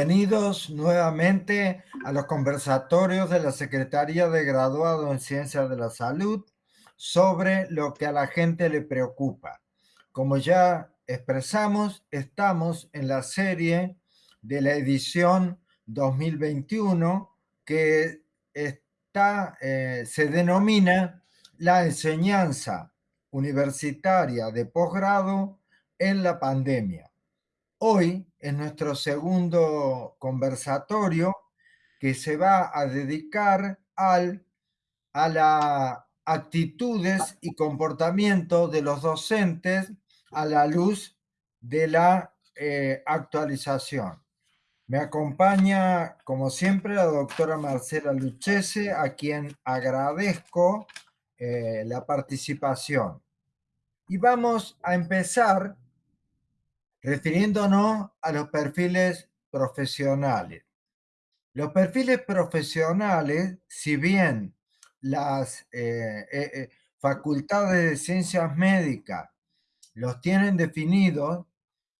Bienvenidos nuevamente a los conversatorios de la Secretaría de Graduado en Ciencias de la Salud sobre lo que a la gente le preocupa. Como ya expresamos, estamos en la serie de la edición 2021 que está, eh, se denomina la enseñanza universitaria de posgrado en la pandemia. Hoy es nuestro segundo conversatorio que se va a dedicar al, a las actitudes y comportamiento de los docentes a la luz de la eh, actualización. Me acompaña, como siempre, la doctora Marcela Luchese, a quien agradezco eh, la participación. Y vamos a empezar refiriéndonos a los perfiles profesionales. Los perfiles profesionales, si bien las eh, eh, eh, facultades de ciencias médicas los tienen definidos,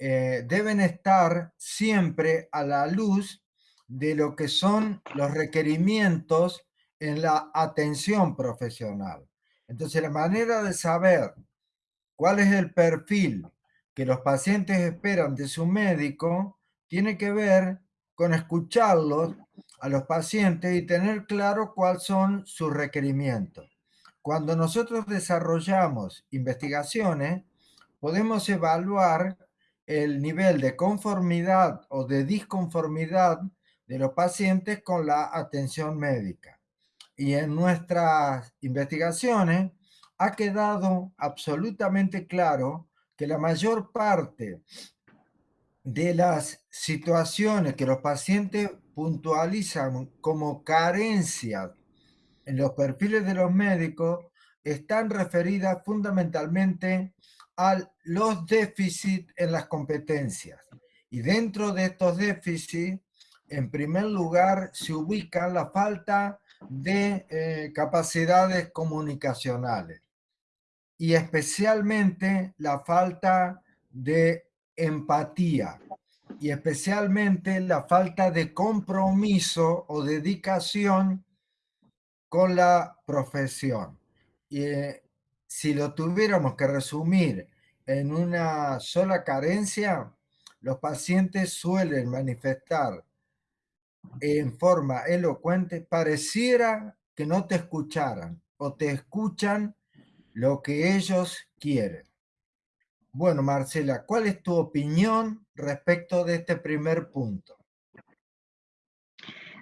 deben estar siempre a la luz de lo que son los requerimientos en la atención profesional. Entonces, la manera de saber cuál es el perfil que los pacientes esperan de su médico tiene que ver con escucharlos a los pacientes y tener claro cuáles son sus requerimientos. Cuando nosotros desarrollamos investigaciones, podemos evaluar el nivel de conformidad o de disconformidad de los pacientes con la atención médica. Y en nuestras investigaciones ha quedado absolutamente claro que la mayor parte de las situaciones que los pacientes puntualizan como carencias en los perfiles de los médicos están referidas fundamentalmente a los déficits en las competencias. Y dentro de estos déficits, en primer lugar, se ubica la falta de eh, capacidades comunicacionales y especialmente la falta de empatía y especialmente la falta de compromiso o dedicación con la profesión. Y eh, si lo tuviéramos que resumir en una sola carencia, los pacientes suelen manifestar en forma elocuente, pareciera que no te escucharan o te escuchan lo que ellos quieren. Bueno, Marcela, ¿cuál es tu opinión respecto de este primer punto?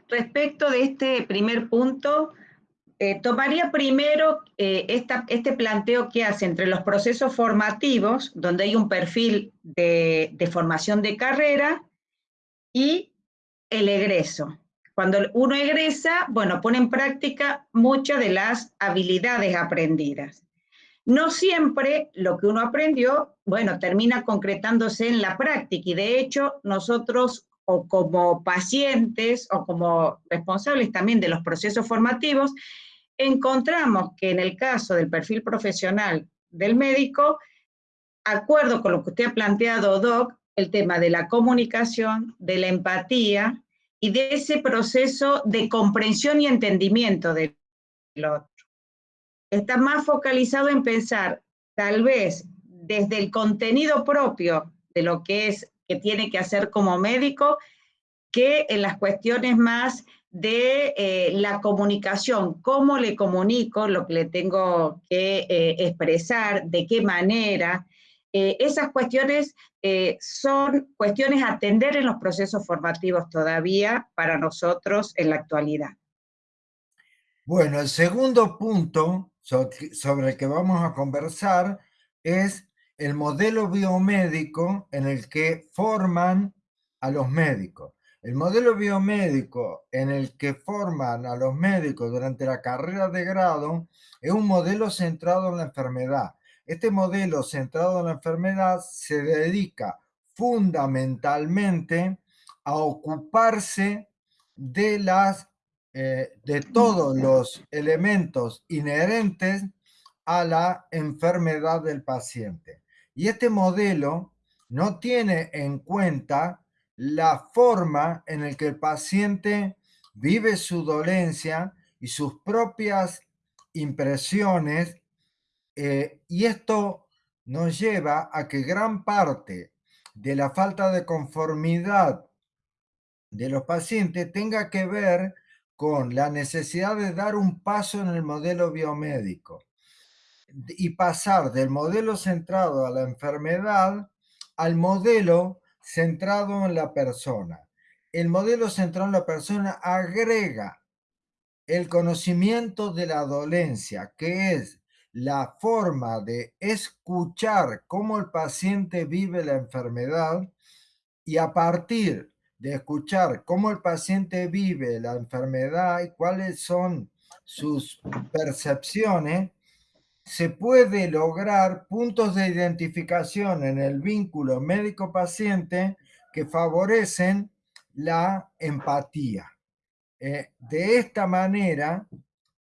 Respecto de este primer punto, eh, tomaría primero eh, este planteo que hace entre los procesos formativos, donde hay un perfil de, de formación de carrera, y el egreso. Cuando uno egresa, bueno, pone en práctica muchas de las habilidades aprendidas. No siempre lo que uno aprendió, bueno, termina concretándose en la práctica. Y de hecho nosotros o como pacientes o como responsables también de los procesos formativos, encontramos que en el caso del perfil profesional del médico, acuerdo con lo que usted ha planteado, Doc, el tema de la comunicación, de la empatía y de ese proceso de comprensión y entendimiento del otro está más focalizado en pensar tal vez desde el contenido propio de lo que es que tiene que hacer como médico que en las cuestiones más de eh, la comunicación, cómo le comunico lo que le tengo que eh, expresar, de qué manera. Eh, esas cuestiones son cuestiones a atender en los procesos formativos todavía para nosotros en la actualidad. Bueno, el segundo punto sobre el que vamos a conversar es el modelo biomédico en el que forman a los médicos. El modelo biomédico en el que forman a los médicos durante la carrera de grado es un modelo centrado en la enfermedad. Este modelo centrado en la enfermedad se dedica fundamentalmente a ocuparse de las eh, de todos los elementos inherentes a la enfermedad del paciente. Y este modelo no tiene en cuenta la forma en el que el paciente vive su dolencia y sus propias impresiones, eh, y esto nos lleva a que gran parte de la falta de conformidad de los pacientes tenga que ver con la necesidad de dar un paso en el modelo biomédico y pasar del modelo centrado a la enfermedad al modelo centrado en la persona. El modelo centrado en la persona agrega el conocimiento de la dolencia, que es la forma de escuchar cómo el paciente vive la enfermedad y a partir de escuchar cómo el paciente vive la enfermedad y cuáles son sus percepciones, se puede lograr puntos de identificación en el vínculo médico-paciente que favorecen la empatía. Eh, de esta manera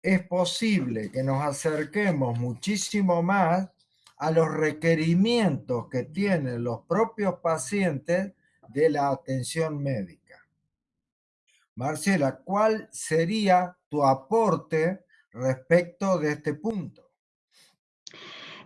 es posible que nos acerquemos muchísimo más a los requerimientos que tienen los propios pacientes de la atención médica. Marcela, ¿cuál sería tu aporte respecto de este punto?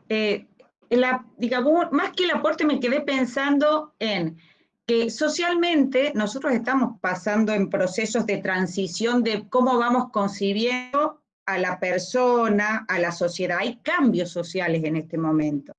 Eh, la, digamos, más que el aporte me quedé pensando en que socialmente nosotros estamos pasando en procesos de transición de cómo vamos concibiendo a la persona, a la sociedad. Hay cambios sociales en este momento.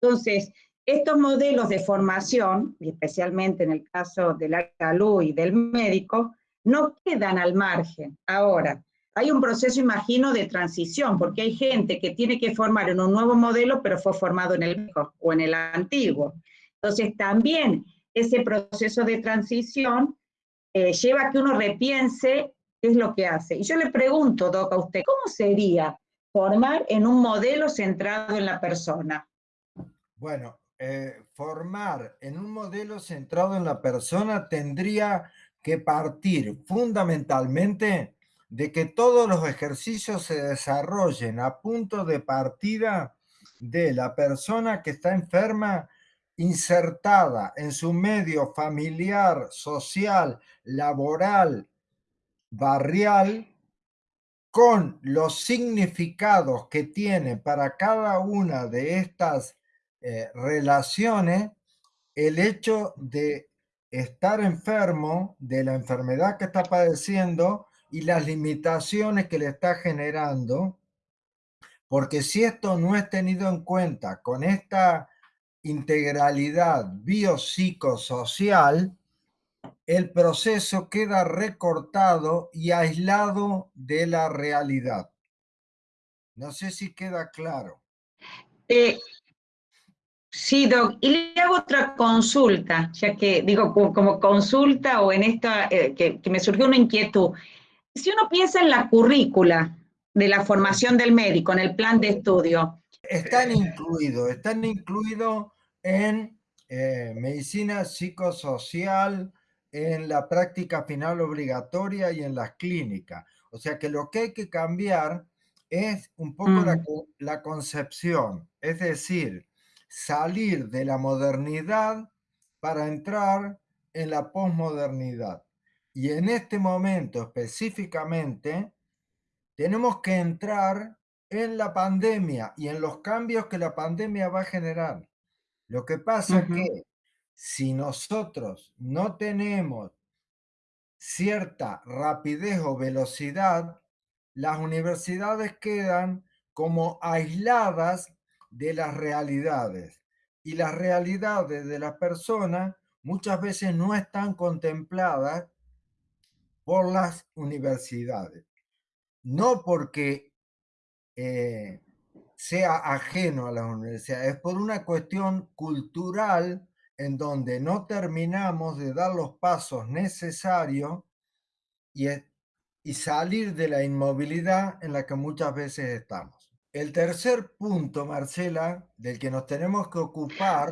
Entonces, estos modelos de formación, especialmente en el caso de la salud y del médico, no quedan al margen. Ahora, hay un proceso, imagino, de transición, porque hay gente que tiene que formar en un nuevo modelo, pero fue formado en el viejo o en el antiguo. Entonces, también ese proceso de transición eh, lleva a que uno repiense qué es lo que hace. Y yo le pregunto, Doc, a usted, ¿cómo sería formar en un modelo centrado en la persona? Bueno, eh, formar en un modelo centrado en la persona tendría que partir fundamentalmente de que todos los ejercicios se desarrollen a punto de partida de la persona que está enferma insertada en su medio familiar, social, laboral, barrial, con los significados que tiene para cada una de estas eh, relaciones el hecho de estar enfermo de la enfermedad que está padeciendo y las limitaciones que le está generando, porque si esto no es tenido en cuenta con esta integralidad biopsicosocial, el proceso queda recortado y aislado de la realidad. No sé si queda claro. Eh, sí, Doc, y le hago otra consulta, ya que digo como, consulta o en esta, eh, que, que me surgió una inquietud. Si uno piensa en la currícula de la formación del médico, en el plan de estudio, están incluidos, están incluidos en eh, medicina psicosocial, en la práctica final obligatoria y en las clínicas. O sea que lo que hay que cambiar es un poco la, Mm. la concepción, es decir, salir de la modernidad para entrar en la posmodernidad. Y en este momento específicamente, tenemos que entrar en la pandemia y en los cambios que la pandemia va a generar. Lo que pasa Ujú. que si nosotros no tenemos cierta rapidez o velocidad, las universidades quedan como aisladas de las realidades. Y las realidades de las personas muchas veces no están contempladas por las universidades. No porque eh, sea ajeno a las universidades, es por una cuestión cultural en donde no terminamos de dar los pasos necesarios y, y salir de la inmovilidad en la que muchas veces estamos. El tercer punto, Marcela, del que nos tenemos que ocupar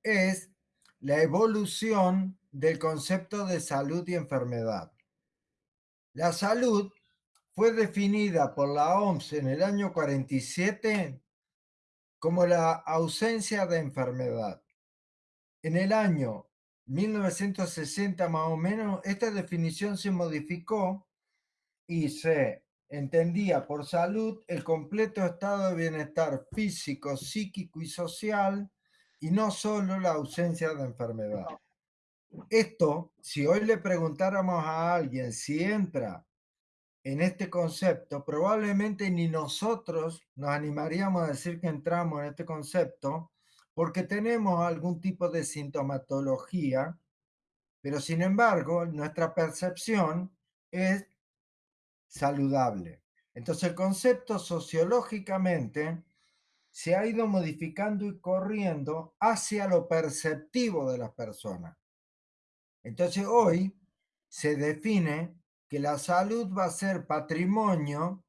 es la evolución del concepto de salud y enfermedad. La salud fue definida por la OMS en el año 47 como la ausencia de enfermedad. En el año 1960 más o menos, esta definición se modificó y se entendía por salud el completo estado de bienestar físico, psíquico y social y no solo la ausencia de enfermedad. Esto, si hoy le preguntáramos a alguien si entra en este concepto, probablemente ni nosotros nos animaríamos a decir que entramos en este concepto porque tenemos algún tipo de sintomatología, pero sin embargo nuestra percepción es saludable. Entonces el concepto sociológicamente se ha ido modificando y corriendo hacia lo perceptivo de las personas. Entonces hoy se define que la salud va a ser patrimonio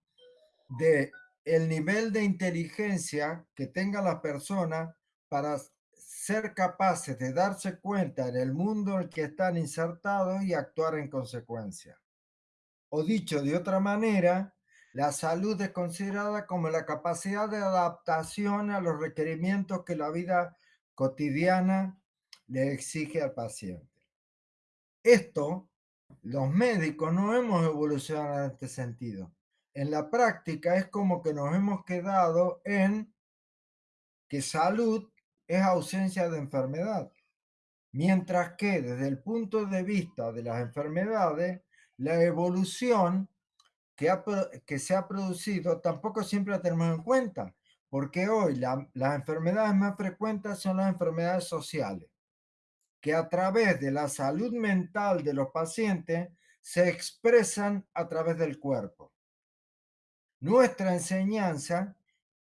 de el nivel de inteligencia que tenga la persona para ser capaces de darse cuenta en el mundo en el que están insertados y actuar en consecuencia. O dicho de otra manera, la salud es considerada como la capacidad de adaptación a los requerimientos que la vida cotidiana le exige al paciente. Esto, los médicos no hemos evolucionado en este sentido. En la práctica es como que nos hemos quedado en que salud es ausencia de enfermedad. Mientras que desde el punto de vista de las enfermedades, la evolución que, que se ha producido tampoco siempre la tenemos en cuenta, porque hoy las enfermedades más frecuentes son las enfermedades sociales que a través de la salud mental de los pacientes se expresan a través del cuerpo. Nuestra enseñanza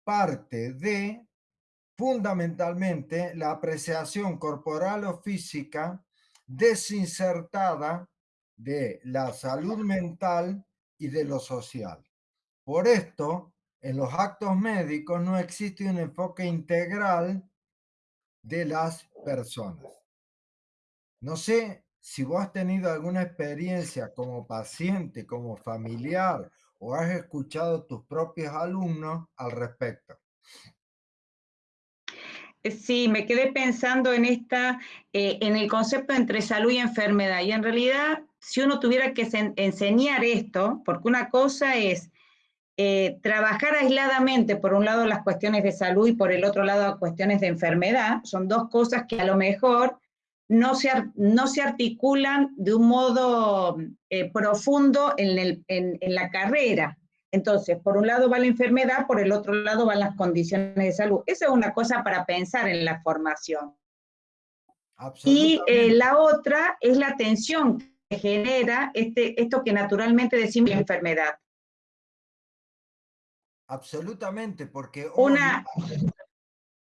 parte de fundamentalmente la apreciación corporal o física desinsertada de la salud mental y de lo social. Por esto, en los actos médicos no existe un enfoque integral de las personas. No sé si vos has tenido alguna experiencia como paciente, como familiar, o has escuchado tus propios alumnos al respecto. Eh, sí, me quedé pensando en esta, eh, en el concepto entre salud y enfermedad. Y en realidad, si uno tuviera que enseñar esto, porque una cosa es eh, trabajar aisladamente, por un lado las cuestiones de salud y por el otro lado las cuestiones de enfermedad, son dos cosas que a lo mejor no se, no se articulan de un modo eh, profundo en, en, la carrera. Entonces, por un lado va la enfermedad, por el otro lado van las condiciones de salud. Esa es una cosa para pensar en la formación. Y eh, la otra es la tensión que genera este, esto que naturalmente decimos enfermedad. Absolutamente, porque una...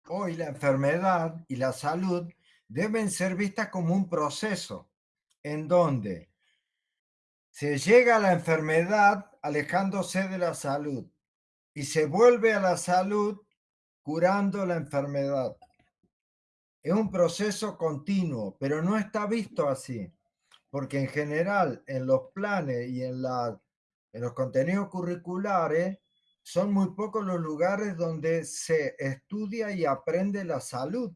hoy la enfermedad y la salud deben ser vistas como un proceso en donde se llega a la enfermedad alejándose de la salud y se vuelve a la salud curando la enfermedad. Es un proceso continuo, pero no está visto así, porque en general en los planes y en, la, en los contenidos curriculares son muy pocos los lugares donde se estudia y aprende la salud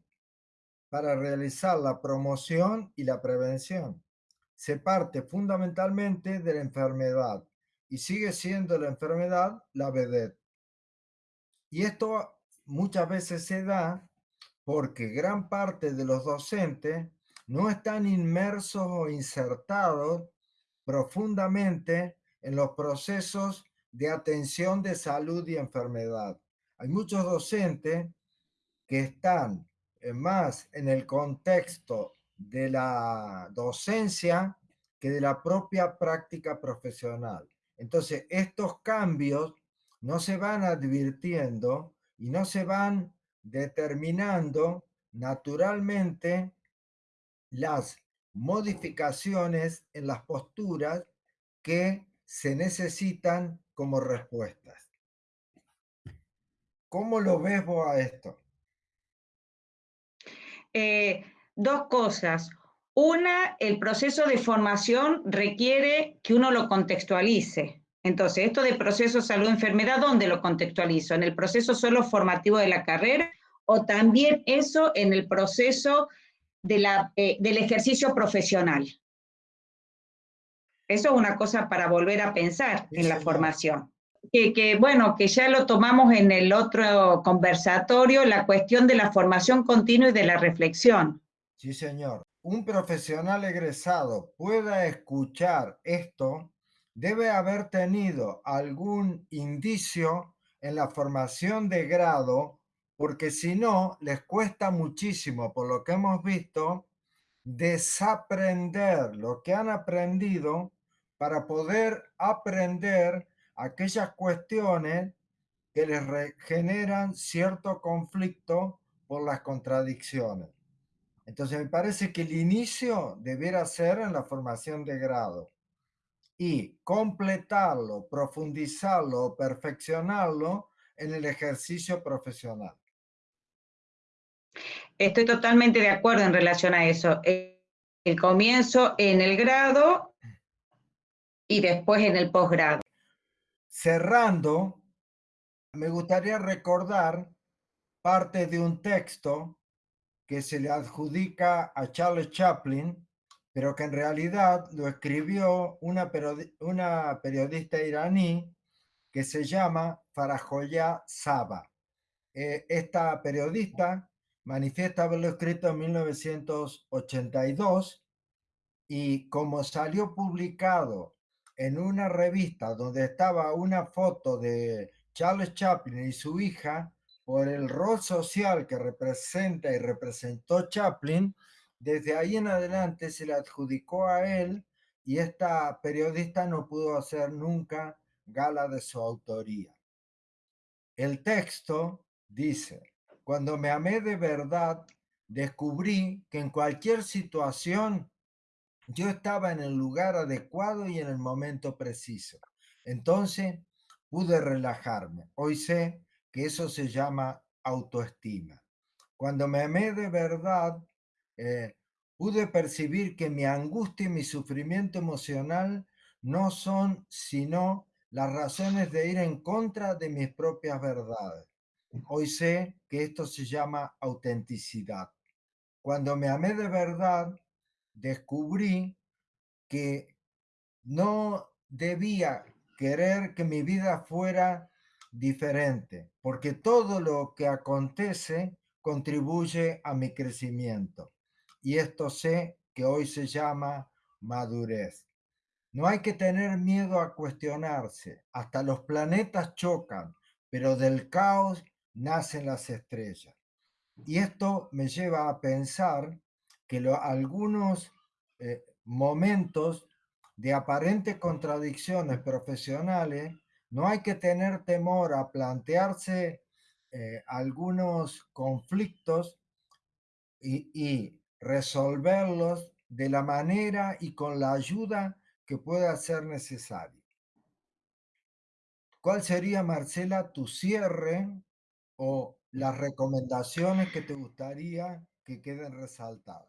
para realizar la promoción y la prevención. Se parte fundamentalmente de la enfermedad y sigue siendo la enfermedad la vedette. Y esto muchas veces se da porque gran parte de los docentes no están inmersos o insertados profundamente en los procesos de atención de salud y enfermedad. Hay muchos docentes que están más en el contexto de la docencia que de la propia práctica profesional. Entonces, estos cambios no se van advirtiendo y no se van determinando naturalmente las modificaciones en las posturas que se necesitan como respuestas. ¿Cómo lo ves vos a esto? Eh, dos cosas. Una, el proceso de formación requiere que uno lo contextualice. Entonces, esto de proceso salud-enfermedad, ¿dónde lo contextualizo? ¿En el proceso solo formativo de la carrera o también eso en el proceso de la, eh, del ejercicio profesional. Eso es una cosa para volver a pensar en la formación. Que, que, bueno, que ya lo tomamos en el otro conversatorio, la cuestión de la formación continua y de la reflexión. Sí, señor. Un profesional egresado pueda escuchar esto, debe haber tenido algún indicio en la formación de grado porque si no, les cuesta muchísimo, por lo que hemos visto, desaprender lo que han aprendido para poder aprender aquellas cuestiones que les generan cierto conflicto por las contradicciones. Entonces me parece que el inicio debiera ser en la formación de grado y completarlo, profundizarlo, perfeccionarlo en el ejercicio profesional. Estoy totalmente de acuerdo en relación a eso. El comienzo en el grado y después en el posgrado. Cerrando, me gustaría recordar parte de un texto que se le adjudica a Charles Chaplin, pero que en realidad lo escribió una, una periodista iraní que se llama Farajoya Saba. Eh, esta periodista manifiesta haberlo escrito en 1982 y como salió publicado en una revista donde estaba una foto de Charles Chaplin y su hija, por el rol social que representa y representó Chaplin, desde ahí en adelante se le adjudicó a él y esta periodista no pudo hacer nunca gala de su autoría. El texto dice, cuando me amé de verdad, descubrí que en cualquier situación yo estaba en el lugar adecuado y en el momento preciso. Entonces pude relajarme. Hoy sé que eso se llama autoestima. Cuando me amé de verdad, eh, pude percibir que mi angustia y mi sufrimiento emocional no son sino las razones de ir en contra de mis propias verdades. Hoy sé que esto se llama autenticidad. Cuando me amé de verdad, descubrí que no debía querer que mi vida fuera diferente, porque todo lo que acontece contribuye a mi crecimiento. Y esto sé que hoy se llama madurez. No hay que tener miedo a cuestionarse. Hasta los planetas chocan, pero del caos nacen las estrellas. Y esto me lleva a pensar que lo, algunos eh, momentos de aparentes contradicciones profesionales, no hay que tener temor a plantearse eh, algunos conflictos y, y resolverlos de la manera y con la ayuda que pueda ser necesaria. ¿Cuál sería, Marcela, tu cierre o las recomendaciones que te gustaría que queden resaltadas?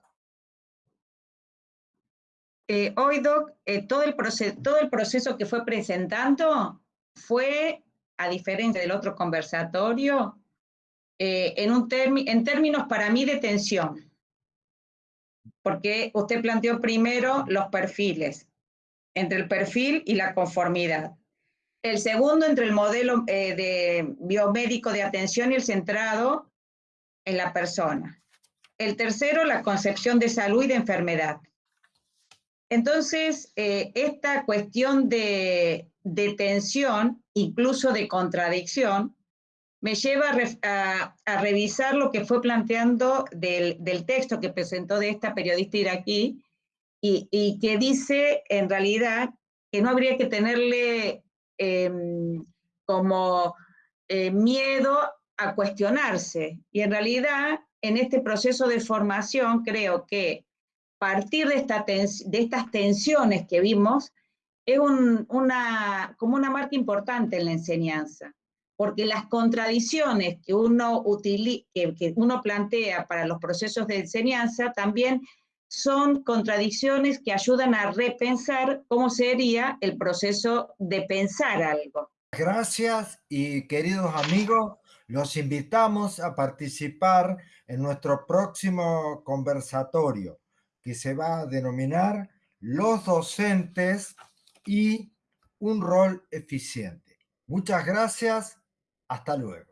Eh, hoy, Doc, eh, todo, el todo el proceso que fue presentando fue, a diferencia del otro conversatorio, eh, en, un en términos para mí de tensión, porque usted planteó primero los perfiles, entre el perfil y la conformidad. El segundo, entre el modelo eh, de biomédico de atención y el centrado en la persona. El tercero, la concepción de salud y de enfermedad. Entonces, eh, esta cuestión de, tensión, incluso de contradicción, me lleva a, revisar lo que fue planteando del, texto que presentó de esta periodista iraquí y que dice en realidad que no habría que tenerle Em, como eh, miedo a cuestionarse. Y en realidad, en este proceso de formación, creo que partir de, esta de estas tensiones que vimos es una, como una marca importante en la enseñanza, porque las contradicciones que uno, que, que uno plantea para los procesos de enseñanza también son contradicciones que ayudan a repensar cómo sería el proceso de pensar algo. Gracias y queridos amigos, Los invitamos a participar en nuestro próximo conversatorio que se va a denominar Los docentes y un rol eficiente. Muchas gracias. Hasta luego.